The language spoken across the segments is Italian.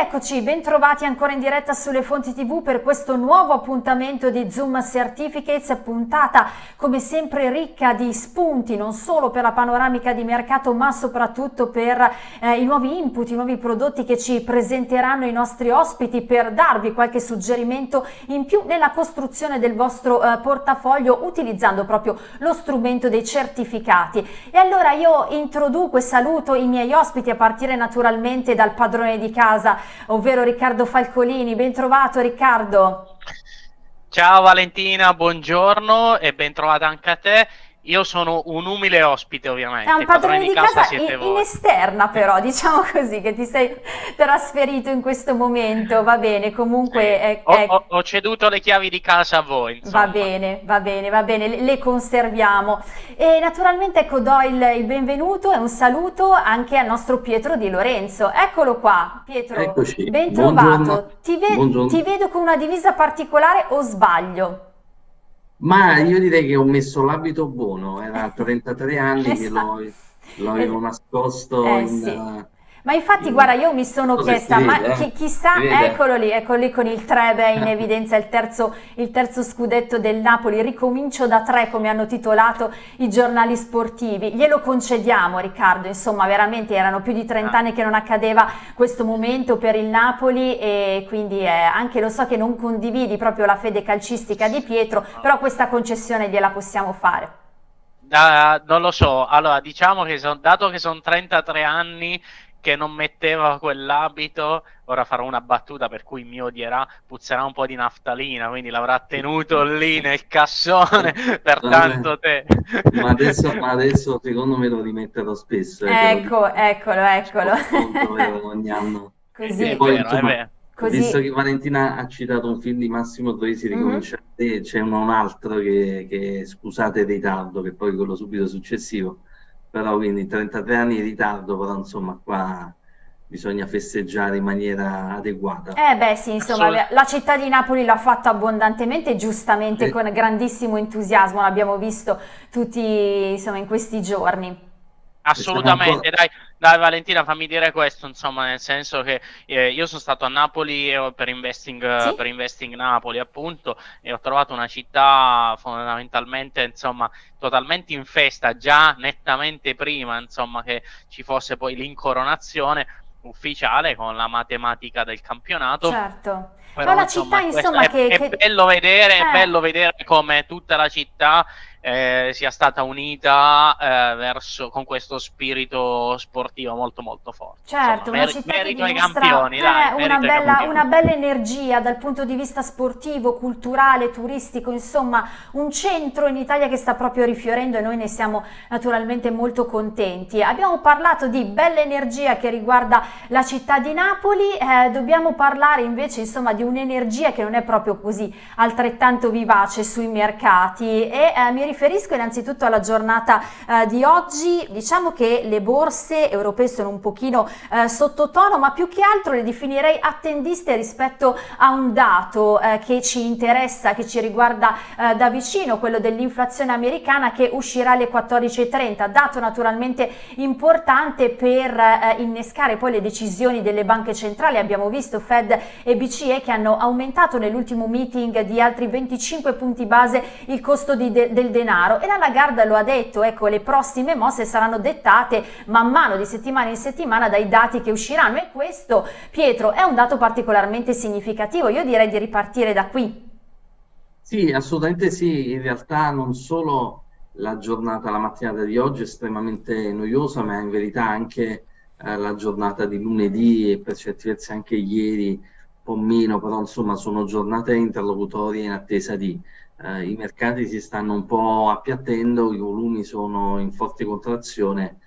eccoci, bentrovati ancora in diretta sulle fonti tv per questo nuovo appuntamento di Zoom Certificates, puntata come sempre ricca di spunti, non solo per la panoramica di mercato ma soprattutto per eh, i nuovi input, i nuovi prodotti che ci presenteranno i nostri ospiti per darvi qualche suggerimento in più nella costruzione del vostro eh, portafoglio utilizzando proprio lo strumento dei certificati. E allora io introduco e saluto i miei ospiti a partire naturalmente dal padrone di casa, ovvero Riccardo Falcolini. Ben trovato Riccardo. Ciao Valentina, buongiorno e ben trovata anche a te. Io sono un umile ospite ovviamente. È un padrone, di casa, casa in, in, esterna però, diciamo così, che ti sei trasferito in questo momento, va bene, comunque... Sì. È, ho, è... Ho, ho, ceduto le chiavi di casa a voi. Insomma. Va bene, va bene, va bene, le, le conserviamo. E naturalmente ecco do il, il, benvenuto e un saluto anche al nostro Pietro Di Lorenzo. Eccolo qua, Pietro, Eccoci. ben trovato. Ti, ve ti vedo con una divisa particolare o sbaglio? Ma io direi che ho messo l'abito buono, era 33 anni che lo, lo avevo nascosto eh, in, sì. Ma infatti, guarda, io mi sono Cosa chiesta, ma vede, eh? chissà, eccolo lì, eccolo lì con il Trebe in evidenza, il terzo, il terzo scudetto del Napoli, ricomincio da tre come hanno titolato i giornali sportivi, glielo concediamo Riccardo, insomma veramente erano più di 30 anni che non accadeva questo momento per il Napoli e quindi eh, anche lo so che non condividi proprio la fede calcistica di Pietro, però questa concessione gliela possiamo fare. Uh, non lo so, allora diciamo che son, dato che sono 33 anni che non metteva quell'abito, ora farò una battuta per cui mi odierà, puzzerà un po' di naftalina, quindi l'avrà tenuto lì nel cassone per tanto tempo. Ma adesso, ma adesso secondo me lo rimetterò spesso. Eh, ecco, lo... eccolo, eccolo. ogni anno. Così. E poi, vero, insomma, Così... Visto che Valentina ha citato un film di Massimo Troisi, ricominciate, mm -hmm. c'è un altro che, che scusate il ritardo, che poi quello subito successivo, però quindi 33 anni di ritardo, però insomma qua bisogna festeggiare in maniera adeguata. Eh beh sì, insomma, la città di Napoli l'ha fatto abbondantemente, giustamente sì. con grandissimo entusiasmo, l'abbiamo visto tutti insomma in questi giorni. Assolutamente, dai, dai, Valentina, fammi dire questo, insomma, nel senso che eh, io sono stato a Napoli per investing, sì? per investing Napoli, appunto, e ho trovato una città fondamentalmente, insomma, totalmente in festa, già nettamente prima, insomma, che ci fosse poi l'incoronazione ufficiale con la matematica del campionato. Certo. Però, la insomma, città, insomma, è, che, è, che... bello vedere, eh. è bello vedere come tutta la città eh, sia stata unita eh, verso, con questo spirito sportivo molto molto forte. Certo, Insomma, una città merito ai campioni, eh, dai, una, bella, una, bella, energia dal punto di vista sportivo, culturale, turistico, insomma un centro in Italia che sta proprio rifiorendo e noi ne siamo naturalmente molto contenti. Abbiamo parlato di bella energia che riguarda la città di Napoli, eh, dobbiamo parlare invece insomma di un'energia che non è proprio così altrettanto vivace sui mercati e eh, mi riferisco innanzitutto alla giornata eh, di oggi, diciamo che le borse europee sono un pochino eh, sottotono, ma più che altro le definirei attendiste rispetto a un dato eh, che ci interessa, che ci riguarda eh, da vicino, quello dell'inflazione americana che uscirà alle 14.30, dato naturalmente importante per eh, innescare poi le decisioni delle banche centrali, abbiamo visto Fed e BCE che hanno aumentato nell'ultimo meeting di altri 25 punti base il costo di de del denaro. E la Lagarde lo ha detto, ecco le prossime mosse saranno dettate man mano di settimana in settimana dai dati che usciranno. E questo Pietro è un dato particolarmente significativo, io direi di ripartire da qui. Sì, assolutamente sì, in realtà non solo la giornata, la mattinata di oggi è estremamente noiosa, ma in verità anche eh, la giornata di lunedì e per certi versi anche ieri un po' meno, però insomma sono giornate interlocutorie in attesa di eh, i mercati si stanno un po' appiattendo, i volumi sono in forte contrazione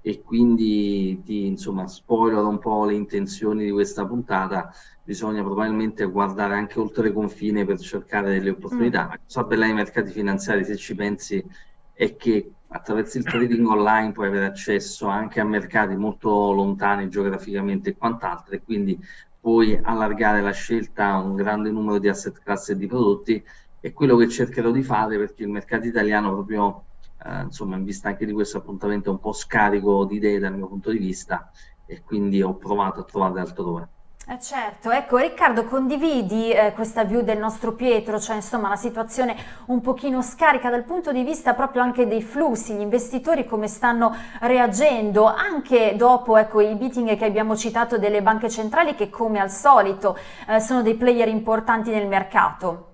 e quindi ti insomma spoilerò un po' le intenzioni di questa puntata bisogna probabilmente guardare anche oltre confine per cercare delle opportunità mm. la cosa bella dei mercati finanziari se ci pensi è che attraverso il trading online puoi avere accesso anche a mercati molto lontani geograficamente e quant'altro e quindi puoi allargare la scelta a un grande numero di asset class e di prodotti è quello che cercherò di fare perché il mercato italiano proprio eh, insomma in vista anche di questo appuntamento è un po' scarico di idee dal mio punto di vista e quindi ho provato a trovarle altrove. Eh certo, ecco Riccardo condividi eh, questa view del nostro Pietro, cioè insomma la situazione un pochino scarica dal punto di vista proprio anche dei flussi, gli investitori come stanno reagendo anche dopo ecco, i meeting che abbiamo citato delle banche centrali che come al solito eh, sono dei player importanti nel mercato.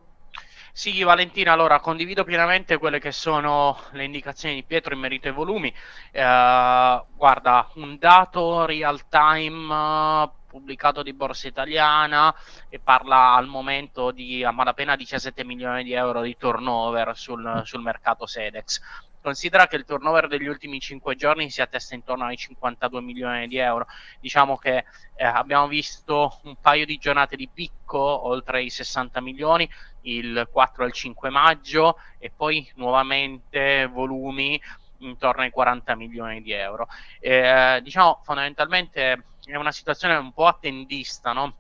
Sì, Valentina, allora condivido pienamente quelle che sono le indicazioni di Pietro in merito ai volumi. Eh, guarda, un dato real time pubblicato di Borsa Italiana e parla al momento di a malapena 17 milioni di euro di turnover sul, sul mercato Sedex. Considera che il turnover degli ultimi 5 giorni si attesta intorno ai 52 milioni di euro. Diciamo che eh, abbiamo visto un paio di giornate di picco oltre i 60 milioni, il 4 e il 5 maggio, e poi nuovamente volumi intorno ai 40 milioni di euro. Eh, diciamo fondamentalmente è una situazione un po' attendista, no?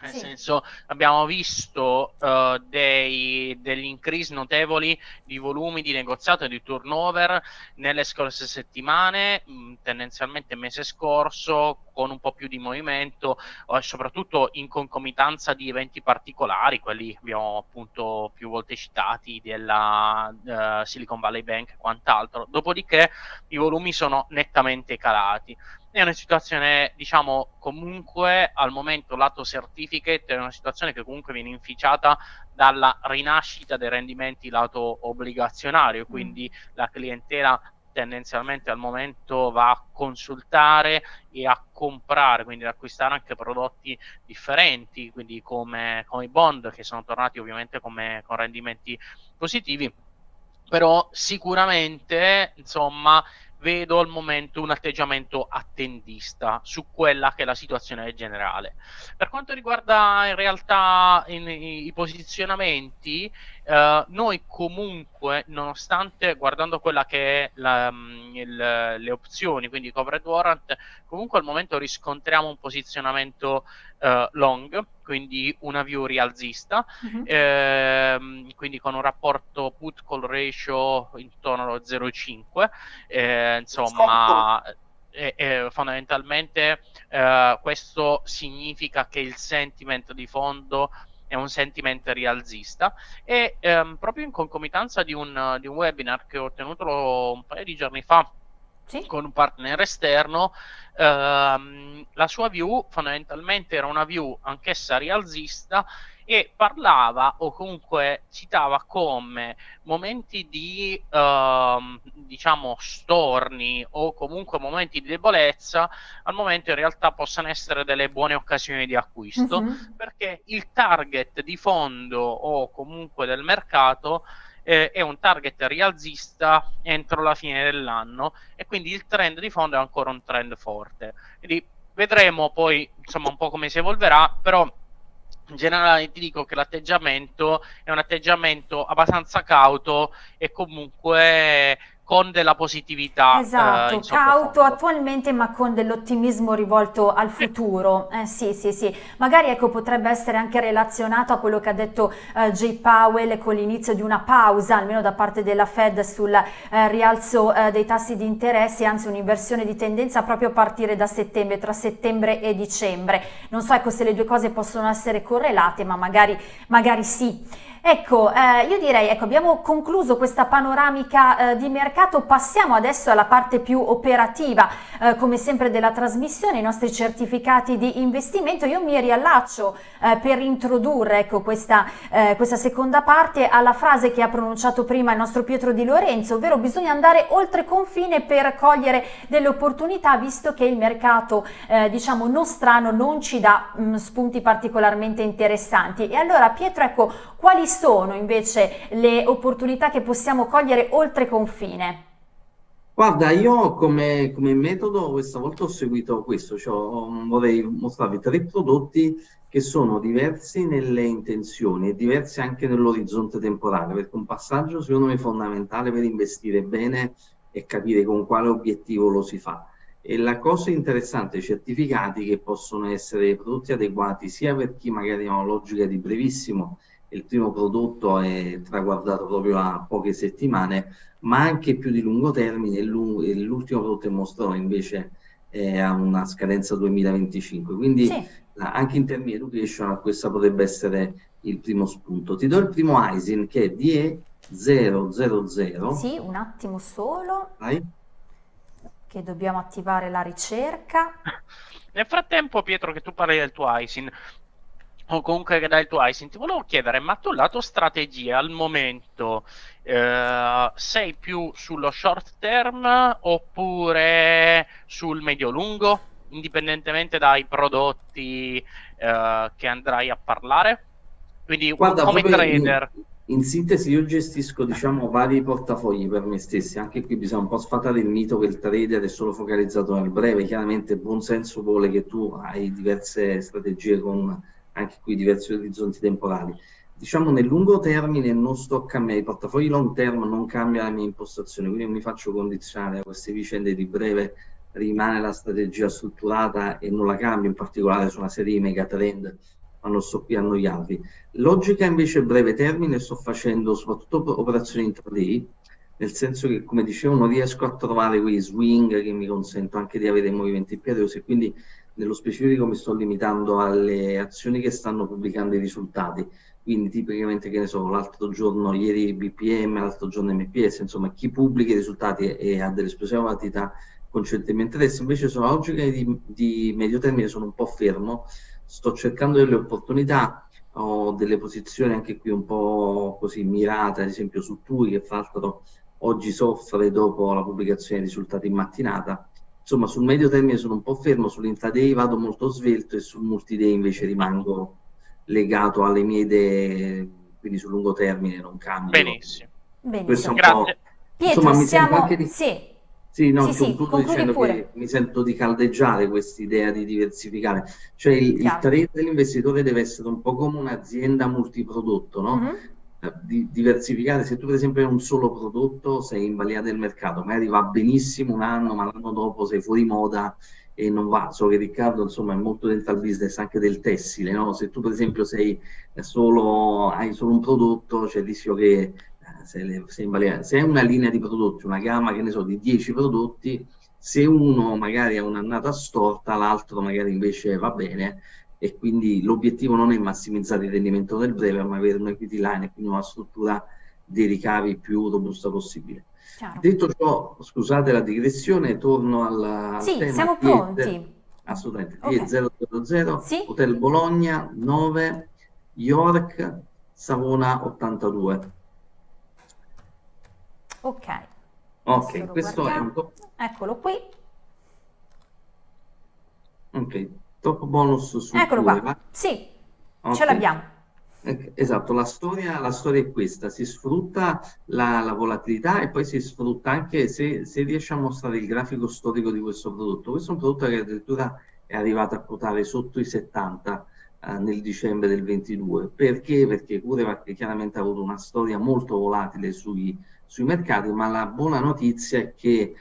Nel sì. senso, abbiamo visto uh, dei, degli increase notevoli di volumi di negoziato e di turnover nelle scorse settimane, mh, mm, tendenzialmente mese scorso, con un po' più di movimento, uh, soprattutto in concomitanza di eventi particolari, quelli abbiamo appunto più volte citati della uh, Silicon Valley Bank e quant'altro. Dopodiché i volumi sono nettamente calati è una situazione, diciamo, comunque al momento lato certificate è una situazione che comunque viene inficiata dalla rinascita dei rendimenti lato obbligazionario, mm. quindi mm. la clientela tendenzialmente al momento va a consultare e a comprare, quindi ad acquistare anche prodotti differenti, quindi come, come i bond che sono tornati ovviamente come, con rendimenti positivi, però sicuramente insomma vedo al momento un atteggiamento attendista su quella che è la situazione generale. Per quanto riguarda in realtà in, i, i posizionamenti, eh, noi comunque, nonostante guardando quella che è la, mm, il, le opzioni, quindi covered warrant, comunque al momento riscontriamo un posizionamento uh, long, quindi una view rialzista, uh-huh. ehm, quindi con un rapporto put call ratio intorno allo 0,5, eh, insomma... E, e fondamentalmente eh, questo significa che il sentiment di fondo è un sentiment rialzista e ehm, proprio in concomitanza di un, di un webinar che ho tenuto un paio di giorni fa sì. con un partner esterno ehm, la sua view fondamentalmente era una view anch'essa rialzista e parlava o comunque citava come momenti di ehm, diciamo storni o comunque momenti di debolezza al momento in realtà possano essere delle buone occasioni di acquisto uh-huh. perché il target di fondo o comunque del mercato eh, è un target rialzista entro la fine dell'anno e quindi il trend di fondo è ancora un trend forte. Quindi vedremo poi insomma un po' come si evolverà, però in generale ti dico che l'atteggiamento è un atteggiamento abbastanza cauto e comunque con della positività. Eh, esatto, eh, cauto attualmente ma con dell'ottimismo rivolto al futuro. Eh, sì, sì, sì. Magari ecco, potrebbe essere anche relazionato a quello che ha detto eh, Jay Powell con l'inizio di una pausa, almeno da parte della Fed, sul eh, rialzo eh, dei tassi di interesse, anzi un'inversione di tendenza proprio a partire da settembre, tra settembre e dicembre. Non so ecco, se le due cose possono essere correlate, ma magari, magari sì. Ecco, eh, io direi, ecco, abbiamo concluso questa panoramica eh, di mercato, passiamo adesso alla parte più operativa, eh, come sempre della trasmissione, i nostri certificati di investimento. Io mi riallaccio eh, per introdurre ecco, questa, eh, questa, seconda parte alla frase che ha pronunciato prima il nostro Pietro Di Lorenzo, ovvero bisogna andare oltre confine per cogliere delle opportunità, visto che il mercato, eh, diciamo, nostrano non ci dà mh, mm, spunti particolarmente interessanti. E allora, Pietro, ecco, quali invece le opportunità che possiamo cogliere oltre confine? Guarda, io come, come metodo questa volta ho seguito questo, cioè vorrei mostrarvi tre prodotti che sono diversi nelle intenzioni e diversi anche nell'orizzonte temporale, perché un passaggio secondo me fondamentale per investire bene è capire con quale obiettivo lo si fa. E la cosa interessante, i certificati che possono essere prodotti adeguati sia per chi magari ha una logica di brevissimo il primo prodotto è traguardato proprio a poche settimane, ma anche più di lungo termine, l'ultimo prodotto che mostrò invece ha una scadenza 2025. Quindi sì. anche in termini educational questo potrebbe essere il primo spunto. Ti do il primo ISIN che è DE000. Sì, un attimo solo. Vai. Che dobbiamo attivare la ricerca. Nel frattempo, Pietro, che tu parli del tuo ISIN, o comunque che dai il tuo ISIN, ti volevo chiedere, ma tu la tua strategia al momento eh, sei più sullo short term oppure sul medio-lungo? indipendentemente dai prodotti eh, che andrai a parlare? Quindi Guarda, come trader. In, in, sintesi io gestisco diciamo vari portafogli per me stessi, anche qui bisogna un po' sfatare il mito che il trader è solo focalizzato nel breve, chiaramente buon senso vuole che tu hai diverse strategie con anche qui diversi orizzonti temporali. Diciamo nel lungo termine non sto a cambiare, i portafogli long term non cambia la mia impostazione, quindi non mi faccio condizionare a queste vicende di breve rimane la strategia strutturata e non la cambio, in particolare su una serie di megatrend, ma non sto qui a annoiarvi. Logica invece breve termine sto facendo soprattutto operazioni intraday, nel senso che come dicevo non riesco a trovare quei swing che mi consentono anche di avere movimenti periosi e quindi nello specifico mi sto limitando alle azioni che stanno pubblicando i risultati. Quindi tipicamente che ne so l'altro giorno ieri BPM l'altro giorno MPS insomma chi pubblica i risultati e, ha delle esplosioni volatilità concettualmente adesso. Invece sulla logica di, di medio termine sono un po' fermo, sto cercando delle opportunità, ho delle posizioni anche qui un po' così mirate, ad esempio su TUI che fra l'altro oggi soffre dopo la pubblicazione dei risultati in mattinata, insomma sul medio termine sono un po' fermo, sull'intraday vado molto svelto e sul multiday invece rimango legato alle mie idee, quindi sul lungo termine non cambio. Benissimo. Benissimo. Grazie. Pietro, insomma, siamo... Di... Sì sì, no, sì, concludo sì, dicendo pure. che mi sento di caldeggiare quest'idea di diversificare. Cioè il, il trade dell'investitore deve essere un po' come un'azienda multiprodotto, no? Mm-hmm. Di, diversificare, se tu per esempio hai un solo prodotto sei in balia del mercato, magari va benissimo un anno, ma l'anno dopo sei fuori moda e non va. So che Riccardo insomma è molto dentro al business anche del tessile, no? Se tu per esempio sei solo, hai solo un prodotto, c'è cioè il rischio che se, le, se, se, è una linea di prodotti, una gamma che ne so di 10 prodotti, se uno magari ha un'annata storta, l'altro magari invece va bene e quindi l'obiettivo non è massimizzare il rendimento del breve, ma avere un equity line e quindi una struttura dei ricavi più robusta possibile. Chiaro. Detto ciò, scusate la digressione, torno alla, sì, al tema. siamo pronti. Assolutamente. Okay. 000, sì? Hotel Bologna 9, York, Savona 82. Ok. Ok, questo guardiamo. è un Eccolo qui. Ok, top bonus su Eccolo qua. Va? Sì, okay. ce l'abbiamo. Esatto, la storia, la storia, è questa, si sfrutta la, la, volatilità e poi si sfrutta anche se, se riesce a mostrare il grafico storico di questo prodotto. Questo è un prodotto che addirittura è arrivato a quotare sotto i 70 eh, nel dicembre del 22. Perché? Perché CureVac chiaramente ha avuto una storia molto volatile sui, sui mercati, ma la buona notizia è che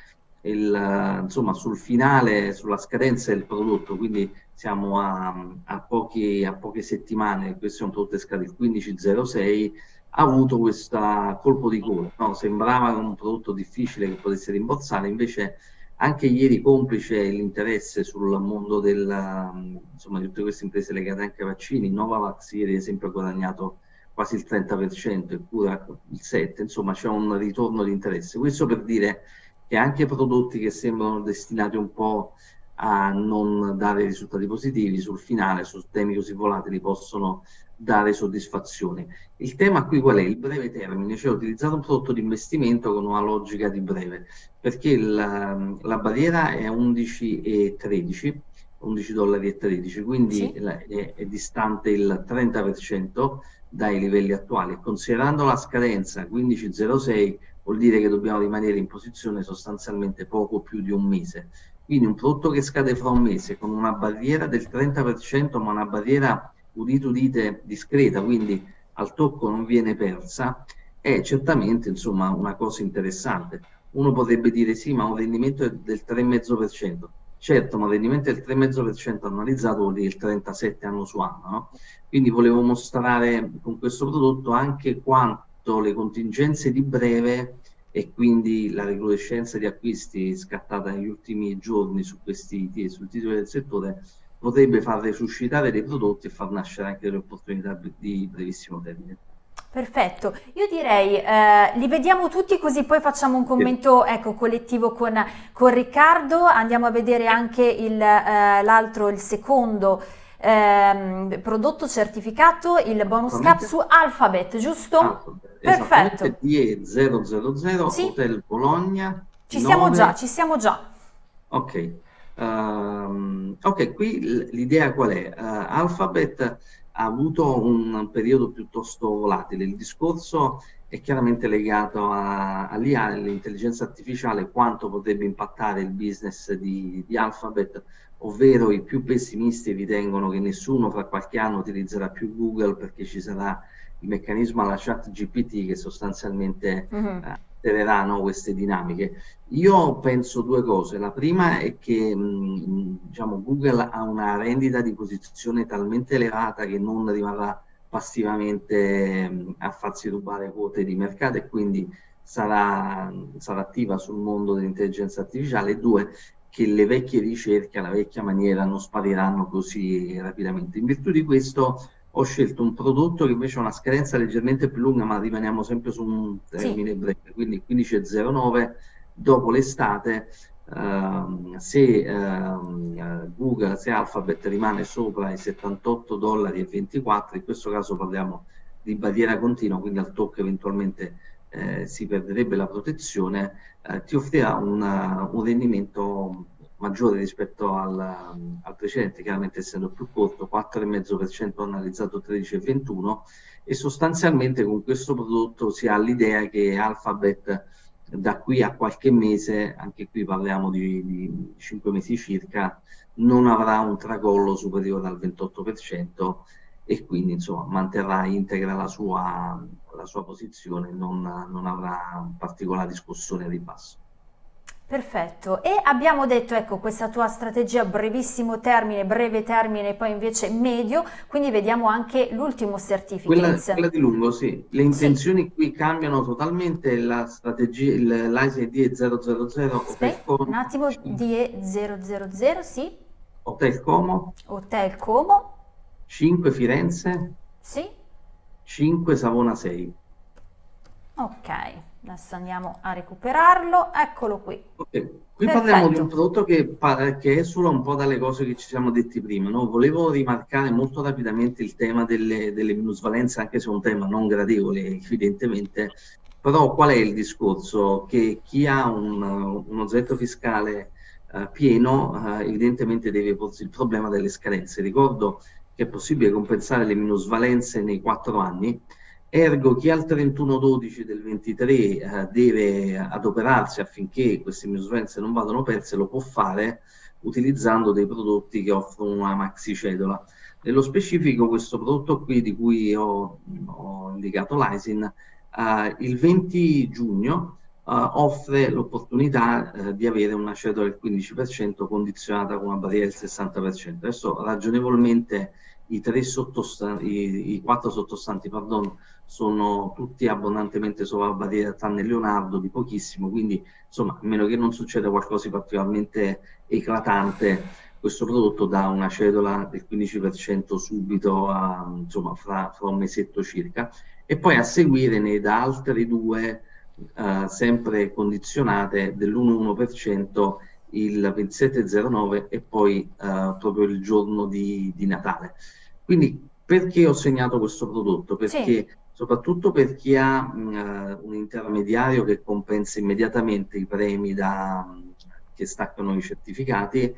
il, insomma, sul finale, sulla scadenza del prodotto, quindi siamo a, a, pochi, a poche settimane, questo è un prodotto che il 15.06, ha avuto questo colpo di gola, no? sembrava un prodotto difficile che potesse rimborsare, invece anche ieri complice l'interesse sul mondo del, insomma, di tutte queste imprese legate anche ai vaccini, Novavax ieri ad esempio ha guadagnato quasi il 30% eppure il 7%, insomma c'è un ritorno di interesse. Questo per dire che anche prodotti che sembrano destinati un po' a non dare risultati positivi sul finale, su temi così volatili, possono dare soddisfazione. Il tema qui qual è? Il breve termine, cioè utilizzare un prodotto di investimento con una logica di breve, perché il, la barriera è 11 e 13, 11 dollari e 13, quindi sì. è, è, distante il 30% dai livelli attuali. Considerando la scadenza 15.06 vuol dire che dobbiamo rimanere in posizione sostanzialmente poco più di un mese. Quindi un prodotto che scade fra un mese con una barriera del 30%, ma una barriera udite udite discreta, quindi al tocco non viene persa, è certamente insomma una cosa interessante. Uno potrebbe dire sì, ma un rendimento del 3,5%. Certo, ma un rendimento del 3,5% annualizzato vuol dire il 37 anno su anno, no? Quindi volevo mostrare con questo prodotto anche quanto le contingenze di breve e quindi la recrudescenza di acquisti scattata negli ultimi giorni su questi sul titolo del settore potrebbe far resuscitare dei prodotti e far nascere anche delle opportunità di brevissimo termine. Perfetto, io direi eh, li vediamo tutti così poi facciamo un commento ecco, collettivo con, con, Riccardo, andiamo a vedere anche eh, l'altro, il secondo ehm, prodotto certificato, il bonus cap su Alphabet, giusto? Alphabet, Perfetto. DE000 sì? Hotel Bologna. Ci 9... siamo già, ci siamo già. Ok, uh, ok, qui l'idea qual è? Uh, Alphabet ha avuto un periodo piuttosto volatile. Il discorso è chiaramente legato all'IA, all'intelligenza artificiale, quanto potrebbe impattare il business di, di, Alphabet, ovvero i più pessimisti ritengono che nessuno fra qualche anno utilizzerà più Google perché ci sarà il meccanismo alla chat GPT che sostanzialmente mm -hmm. eh, altereranno queste dinamiche. Io penso due cose. La prima è che mh, diciamo, Google ha una rendita di posizione talmente elevata che non rimarrà passivamente mh, a farsi rubare quote di mercato e quindi sarà, sarà attiva sul mondo dell'intelligenza artificiale. E due, che le vecchie ricerche, la vecchia maniera non spariranno così rapidamente. In virtù di questo ho scelto un prodotto che invece ha una scadenza leggermente più lunga, ma rimaniamo sempre su un termine sì. breve, quindi 15.09 dopo l'estate. Uh, se uh, Google, se Alphabet rimane sopra i 78 dollari e 24, in questo caso parliamo di barriera continua, quindi al tocco eventualmente eh, si perderebbe la protezione, eh, ti offrirà una, un rendimento maggiore rispetto al, al, precedente, chiaramente essendo più corto, 4,5% analizzato 13,21 e sostanzialmente con questo prodotto si ha l'idea che Alphabet da qui a qualche mese, anche qui parliamo di, di 5 mesi circa, non avrà un tracollo superiore al 28% e quindi insomma manterrà integra la sua, la sua posizione, non, non avrà particolari scossoni a ribasso. Perfetto, e abbiamo detto, ecco, questa tua strategia brevissimo termine, breve termine poi invece medio, quindi vediamo anche l'ultimo certificate. Quella, quella, di lungo, sì. Le intenzioni sì. qui cambiano totalmente, la strategia, l'ISE DE000... Aspetta, un attimo, DE000, sì. Hotel Como. Hotel Como. 5 Firenze. Sì. 5 Savona 6. Ok, adesso andiamo a recuperarlo, eccolo qui. Okay. Qui Perfetto. parliamo di un prodotto che, che esula un po' dalle cose che ci siamo detti prima. No? Volevo rimarcare molto rapidamente il tema delle, delle minusvalenze, anche se è un tema non gradevole evidentemente, però qual è il discorso? Che chi ha un, un oggetto fiscale uh, pieno uh, evidentemente deve porsi il problema delle scadenze. Ricordo che è possibile compensare le minusvalenze nei quattro anni, Ergo chi al 31-12 del 23 eh, deve adoperarsi affinché queste misure non vadano perse lo può fare utilizzando dei prodotti che offrono una maxi cedola. Nello specifico questo prodotto qui di cui ho, ho indicato l'ISIN, eh, il 20 giugno eh, offre l'opportunità eh, di avere una cedola del 15% condizionata con una barriera del 60%. Adesso ragionevolmente i, tre i, i quattro sottostanti pardon, sono tutti abbondantemente sopra la barriera tranne Leonardo di pochissimo, quindi insomma a meno che non succeda qualcosa di particolarmente eclatante questo prodotto dà una cedola del 15% subito a, insomma fra, fra, un mesetto circa. E poi a seguire ne da altre due uh, sempre condizionate dell'1,1% il 2709 e poi uh, proprio il giorno di, di, Natale. Quindi perché ho segnato questo prodotto? Perché sì. soprattutto per chi ha uh, un intermediario che compensa immediatamente i premi da, che staccano i certificati,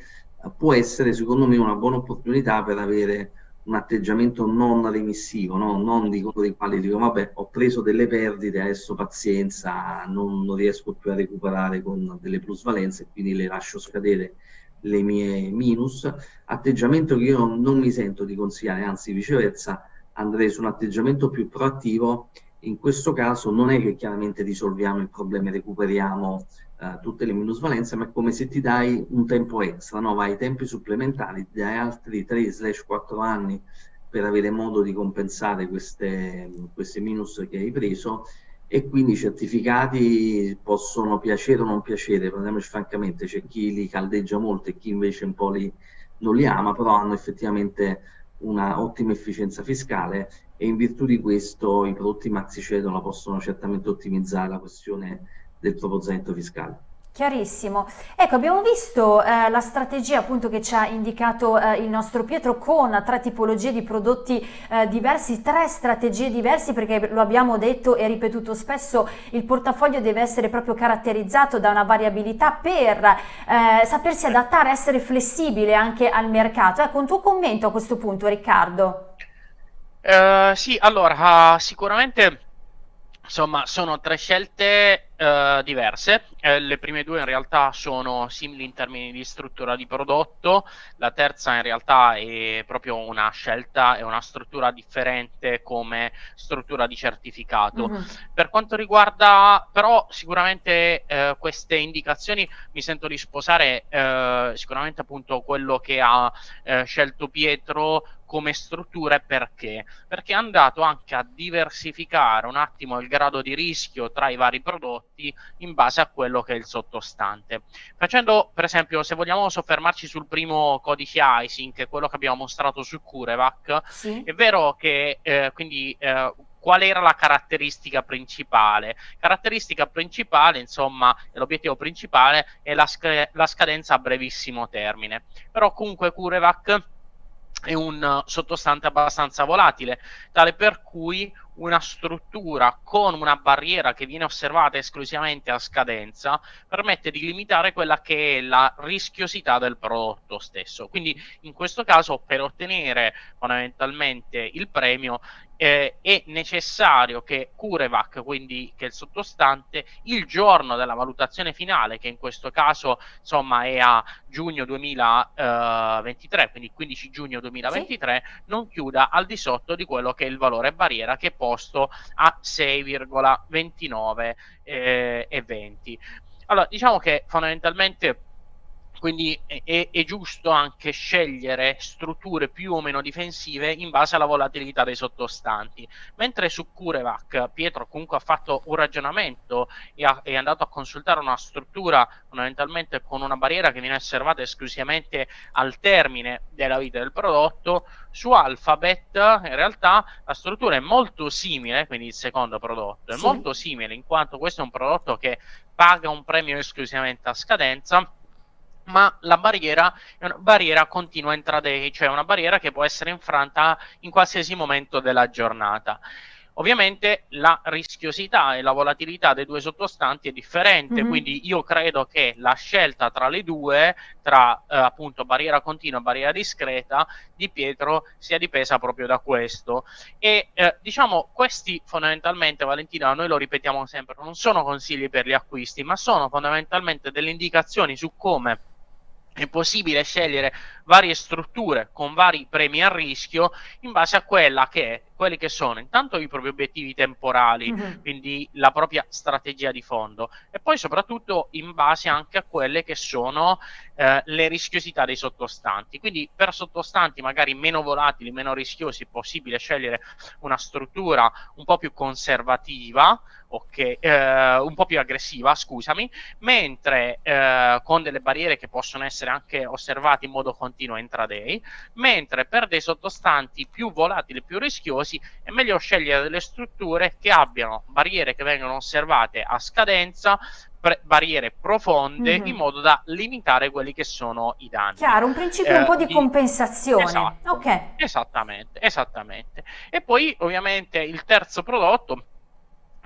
può essere secondo me una buona opportunità per avere un atteggiamento non remissivo, no? non di quello dei quali dico vabbè ho preso delle perdite, adesso pazienza, non, non riesco più a recuperare con delle plusvalenze, quindi le lascio scadere le mie minus, atteggiamento che io non mi sento di consigliare, anzi viceversa andrei su un atteggiamento più proattivo, in questo caso non è che chiaramente risolviamo il problema e recuperiamo uh, tutte le minusvalenze, ma è come se ti dai un tempo extra, no? vai ai tempi supplementari, ti dai altri 3-4 anni per avere modo di compensare queste, queste minus che hai preso e quindi i certificati possono piacere o non piacere, parliamoci francamente, c'è chi li caldeggia molto e chi invece un po' li, non li ama, però hanno effettivamente una ottima efficienza fiscale e in virtù di questo i prodotti maxi cedola possono certamente ottimizzare la questione del proprio zainetto fiscale. Chiarissimo. Ecco, abbiamo visto eh, la strategia appunto che ci ha indicato eh, il nostro Pietro con tre tipologie di prodotti eh, diversi, tre strategie diverse perché lo abbiamo detto e ripetuto spesso, il portafoglio deve essere proprio caratterizzato da una variabilità per eh, sapersi adattare, essere flessibile anche al mercato. Ecco, un tuo commento a questo punto Riccardo. Uh, sì, allora, sicuramente insomma sono tre scelte Uh, diverse. Eh, le prime due in realtà sono simili in termini di struttura di prodotto, la terza in realtà è proprio una scelta e una struttura differente come struttura di certificato. Mm-hmm. Per quanto riguarda però sicuramente eh, queste indicazioni mi sento di sposare eh, sicuramente appunto quello che ha eh, scelto Pietro come strutture perché? Perché è andato anche a diversificare un attimo il grado di rischio tra i vari prodotti prodotti in base a quello che è il sottostante. Facendo, per esempio, se vogliamo soffermarci sul primo codice ISIN, che è quello che abbiamo mostrato su Curevac, sì. è vero che eh, quindi eh, qual era la caratteristica principale? Caratteristica principale, insomma, l'obiettivo principale è la, sc- la scadenza a brevissimo termine. Però comunque Curevac è un sottostante abbastanza volatile, tale per cui una struttura con una barriera che viene osservata esclusivamente a scadenza permette di limitare quella che è la rischiosità del prodotto stesso. Quindi in questo caso per ottenere fondamentalmente il premio eh, è necessario che CureVac, quindi che è il sottostante, il giorno della valutazione finale, che in questo caso insomma è a giugno 2023, quindi 15 giugno 2023, sì. non chiuda al di sotto di quello che è il valore barriera che è posto a 6,29 eh, e 20. Allora, diciamo che fondamentalmente quindi è, è, giusto anche scegliere strutture più o meno difensive in base alla volatilità dei sottostanti. Mentre su Curevac Pietro comunque ha fatto un ragionamento e ha, è andato a consultare una struttura fondamentalmente con una barriera che viene osservata esclusivamente al termine della vita del prodotto, su Alphabet in realtà la struttura è molto simile, quindi il secondo prodotto, è sì. molto simile in quanto questo è un prodotto che paga un premio esclusivamente a scadenza ma la barriera è una barriera continua intraday, cioè una barriera che può essere infranta in qualsiasi momento della giornata. Ovviamente la rischiosità e la volatilità dei due sottostanti è differente, mm-hmm. quindi io credo che la scelta tra le due, tra eh, appunto barriera continua e barriera discreta, di Pietro sia dipesa proprio da questo. E eh, diciamo, questi fondamentalmente, Valentina, noi lo ripetiamo sempre, non sono consigli per gli acquisti, ma sono fondamentalmente delle indicazioni su come è possibile scegliere varie strutture con vari premi a rischio in base a quella che è, quelli che sono intanto i propri obiettivi temporali, mm-hmm. quindi la propria strategia di fondo e poi soprattutto in base anche a quelle che sono eh, le rischiosità dei sottostanti. Quindi per sottostanti magari meno volatili, meno rischiosi è possibile scegliere una struttura un po' più conservativa, okay, eh, un po' più aggressiva, scusami, mentre eh, con delle barriere che possono essere anche osservate in modo continuo intraday, mentre per dei sottostanti più volatili, più rischiosi, è meglio scegliere delle strutture che abbiano barriere che vengono osservate a scadenza, pre- barriere profonde mm-hmm. in modo da limitare quelli che sono i danni. Chiaro, un principio eh, un po' di, di... compensazione. Esatto, okay. esattamente, esattamente. E poi ovviamente il terzo prodotto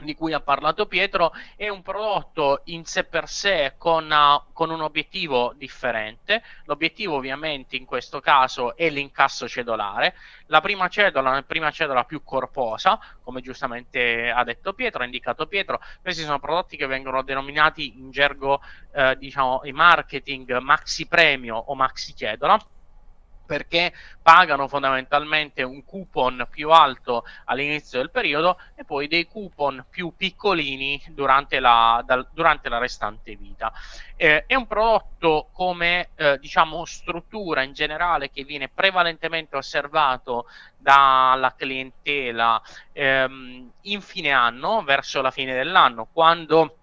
di cui ha parlato Pietro è un prodotto in sé per sé con, uh, con, un obiettivo differente. L'obiettivo ovviamente in questo caso è l'incasso cedolare. La prima cedola, la prima cedola più corposa, come giustamente ha detto Pietro, ha indicato Pietro, questi sono prodotti che vengono denominati in gergo eh, diciamo in marketing maxi premio o maxi cedola perché pagano fondamentalmente un coupon più alto all'inizio del periodo e poi dei coupon più piccolini durante la, dal, durante la restante vita. Eh, è un prodotto come eh, diciamo struttura in generale che viene prevalentemente osservato dalla clientela ehm, in fine anno, verso la fine dell'anno, quando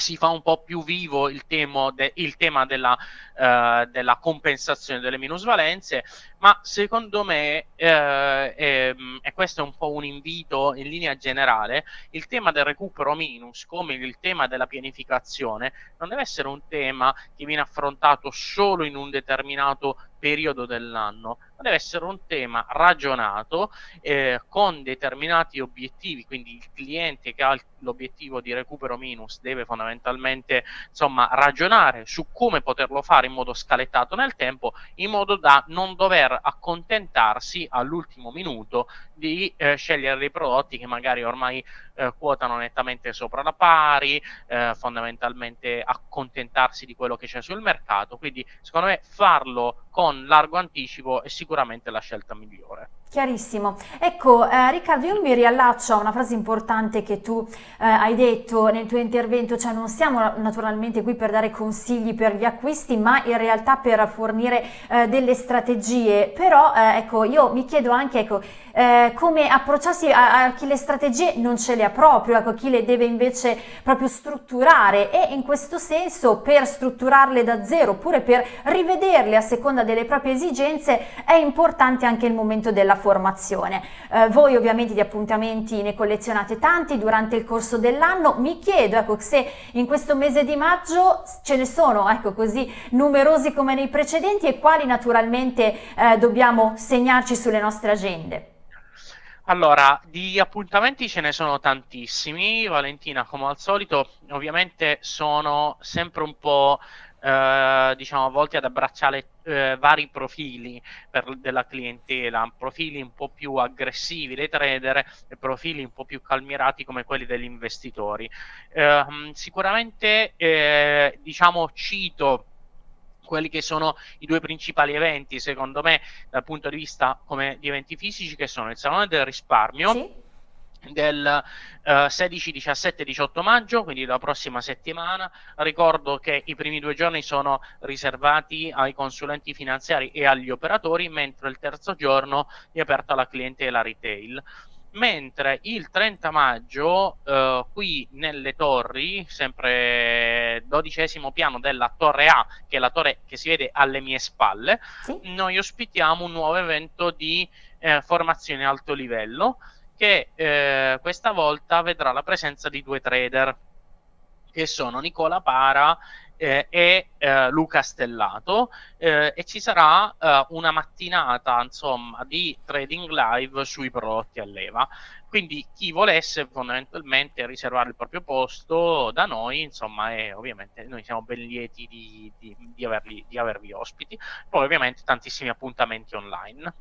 si fa un po' più vivo il, de, il tema della eh, della compensazione delle minusvalenze, ma secondo me, eh, e, e questo è un po' un invito in linea generale, il tema del recupero minus, come il tema della pianificazione, non deve essere un tema che viene affrontato solo in un determinato periodo dell'anno, ma deve essere un tema ragionato eh, con determinati obiettivi, quindi il cliente che ha l'obiettivo di recupero minus deve fondamentalmente insomma ragionare su come poterlo fare in modo scalettato nel tempo in modo da non dover accontentarsi all'ultimo minuto di eh, scegliere dei prodotti che magari ormai eh, quotano nettamente sopra la pari, eh, fondamentalmente accontentarsi di quello che c'è sul mercato, quindi secondo me farlo con largo anticipo è sicuramente la scelta migliore. Chiarissimo. Ecco, eh, Riccardo, io mi riallaccio a una frase importante che tu eh, hai detto nel tuo intervento, cioè non siamo naturalmente qui per dare consigli per gli acquisti, ma in realtà per fornire eh, delle strategie. Però, eh, ecco, io mi chiedo anche, ecco, eh, come approcciarsi a, a, chi le strategie non ce le ha proprio, ecco, chi le deve invece proprio strutturare e in questo senso per strutturarle da zero oppure per rivederle a seconda delle proprie esigenze è importante anche il momento della formazione. Eh, voi ovviamente di appuntamenti ne collezionate tanti durante il corso dell'anno, mi chiedo ecco, se in questo mese di maggio ce ne sono ecco, così numerosi come nei precedenti e quali naturalmente eh, dobbiamo segnarci sulle nostre agende. Allora, di appuntamenti ce ne sono tantissimi, Valentina, come al solito, ovviamente sono sempre un po' eh, diciamo volti ad abbracciare eh, vari profili per, della clientela, profili un po' più aggressivi dei trader e profili un po' più calmierati come quelli degli investitori. Eh, sicuramente diciamo cito quelli che sono i due principali eventi, secondo me, dal punto di vista come di eventi fisici, che sono il Salone del Risparmio. Sì del uh, 16, 17 18 maggio, quindi la prossima settimana. Ricordo che i primi due giorni sono riservati ai consulenti finanziari e agli operatori, mentre il terzo giorno è aperto alla clientela retail. Mentre il 30 maggio, uh, qui nelle torri, sempre dodicesimo piano della torre A, che è la torre che si vede alle mie spalle, sì. noi ospitiamo un nuovo evento di eh, formazione alto livello che eh, questa volta vedrà la presenza di due trader che sono Nicola Para eh, e eh, Luca Stellato eh, e ci sarà eh, una mattinata insomma di trading live sui prodotti a leva. Quindi chi volesse fondamentalmente riservare il proprio posto da noi insomma e ovviamente noi siamo ben lieti di, di, di, averli, di avervi ospiti. Poi ovviamente tantissimi appuntamenti online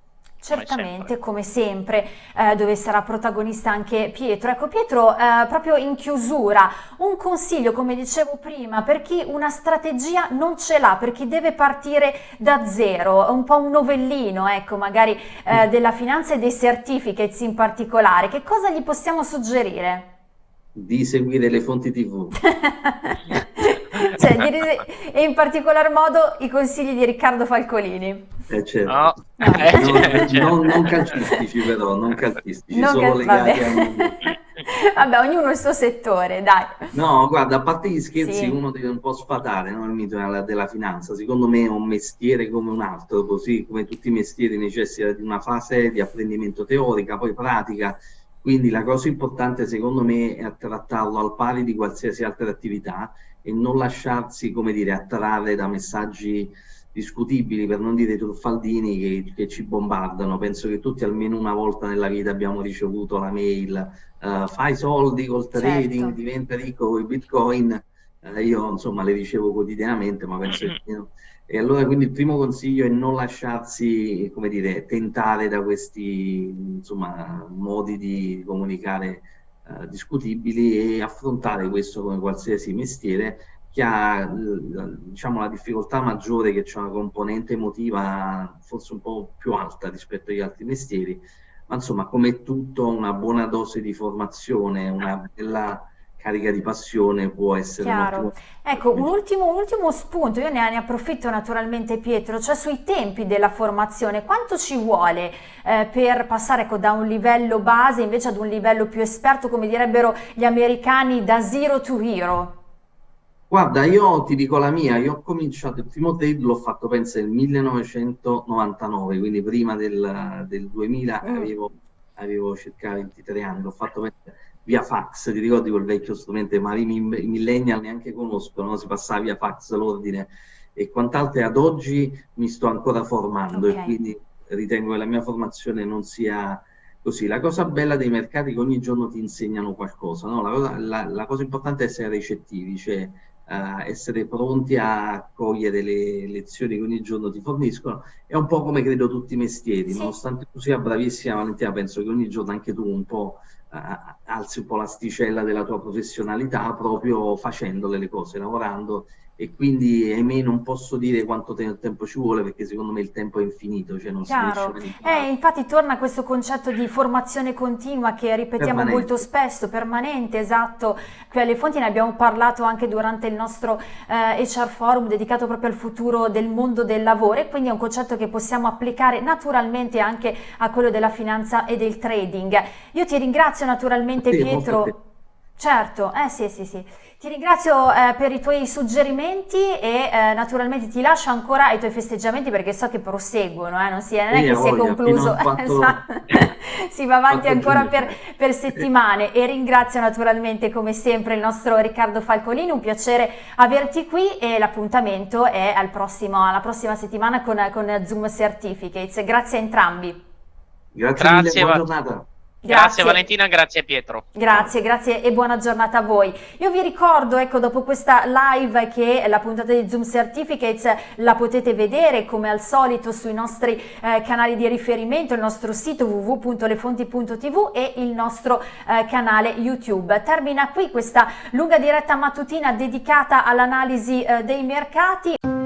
Certamente, come sempre, come sempre eh, dove sarà protagonista anche Pietro. Ecco Pietro, eh, proprio in chiusura, un consiglio, come dicevo prima, per chi una strategia non ce l'ha, per chi deve partire da zero, un po' un novellino, ecco, magari eh, mm. della finanza e dei certificates in particolare, che cosa gli possiamo suggerire? Di seguire le fonti tv. e in particolar modo i consigli di Riccardo Falcolini. Eh, certo. no. No, eh, certo. non, non, calcistici però, non calcistici, non solo cal- legati vabbè. a... vabbè, ognuno il suo settore, dai. No, guarda, a parte gli scherzi, sì. uno deve un po' sfatare no, il mito della, della, finanza. Secondo me è un mestiere come un altro, così come tutti i mestieri necessita di una fase di apprendimento teorica, poi pratica. Quindi la cosa importante secondo me è trattarlo al pari di qualsiasi altra attività e non lasciarsi, come dire, attrarre da messaggi discutibili, per non dire truffaldini, che, che, ci bombardano. Penso che tutti almeno una volta nella vita abbiamo ricevuto la mail, uh, fai soldi col trading, certo. diventa ricco con i bitcoin. Uh, io insomma le ricevo quotidianamente, ma penso che... No. E allora quindi il primo consiglio è non lasciarsi, come dire, tentare da questi insomma, modi di comunicare eh, discutibili e affrontare questo come qualsiasi mestiere che ha diciamo, la difficoltà maggiore che c'è una componente emotiva forse un po' più alta rispetto agli altri mestieri, ma insomma come tutto una buona dose di formazione, una bella carica di passione può essere Chiaro. Ecco, un ultimo, un ultimo, spunto, io ne, ne, approfitto naturalmente Pietro, cioè sui tempi della formazione, quanto ci vuole eh, per passare ecco, da un livello base invece ad un livello più esperto, come direbbero gli americani, da zero to hero? Guarda, io ti dico la mia, io ho cominciato il primo trade, l'ho fatto penso nel 1999, quindi prima del, del 2000 mm. avevo, avevo, circa 23 anni, l'ho fatto via fax, ti ricordi quel vecchio strumento, ma i, millennial neanche conoscono, si passava via fax l'ordine e quant'altro ad oggi mi sto ancora formando okay. e quindi ritengo che la mia formazione non sia così. La cosa bella dei mercati è che ogni giorno ti insegnano qualcosa, no? la, cosa, la, la cosa importante è essere recettivi, cioè uh, essere pronti a cogliere le lezioni che ogni giorno ti forniscono. È un po' come credo tutti i mestieri, sì. nonostante tu sia bravissima Valentina, penso che ogni giorno anche tu un po' alzi un po' l'asticella della tua professionalità proprio facendole le cose, lavorando e quindi ahimè non posso dire quanto te tempo ci vuole perché secondo me il tempo è infinito, cioè non Chiaro. si riesce a eh, infatti torna questo concetto di formazione continua che ripetiamo permanente. molto spesso, permanente, esatto, qui alle fonti ne abbiamo parlato anche durante il nostro eh, HR forum dedicato proprio al futuro del mondo del lavoro e quindi è un concetto che possiamo applicare naturalmente anche a quello della finanza e del trading. Io ti ringrazio naturalmente sì, Pietro. Certo, eh sì sì sì. Ti ringrazio eh, per i tuoi suggerimenti e eh, naturalmente ti lascio ancora ai tuoi festeggiamenti perché so che proseguono, eh, non, si, non è che si è concluso, esatto. si va avanti ancora per, per, settimane e ringrazio naturalmente come sempre il nostro Riccardo Falcolini, un piacere averti qui e l'appuntamento è al prossimo, alla prossima settimana con, con Zoom Certificates. Grazie a entrambi. Grazie, Grazie mille, buona giornata. Grazie. grazie. Valentina, grazie Pietro. Grazie, grazie e buona giornata a voi. Io vi ricordo, ecco, dopo questa live che la puntata di Zoom Certificates la potete vedere come al solito sui nostri eh, canali di riferimento, il nostro sito www.lefonti.tv e il nostro eh, canale YouTube. Termina qui questa lunga diretta mattutina dedicata all'analisi eh, dei mercati.